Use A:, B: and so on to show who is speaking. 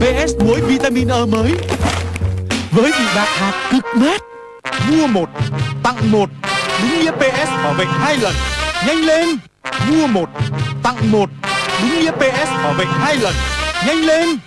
A: PS muối vitamin E mới. Với vị bạc hạt cực mát. Mua một, tặng một. Đúng nghĩa PS bảo vệ hai lần. Nhanh lên. Mua một, tặng một. Đúng nghĩa PS bảo vệ hai lần. Nhanh lên.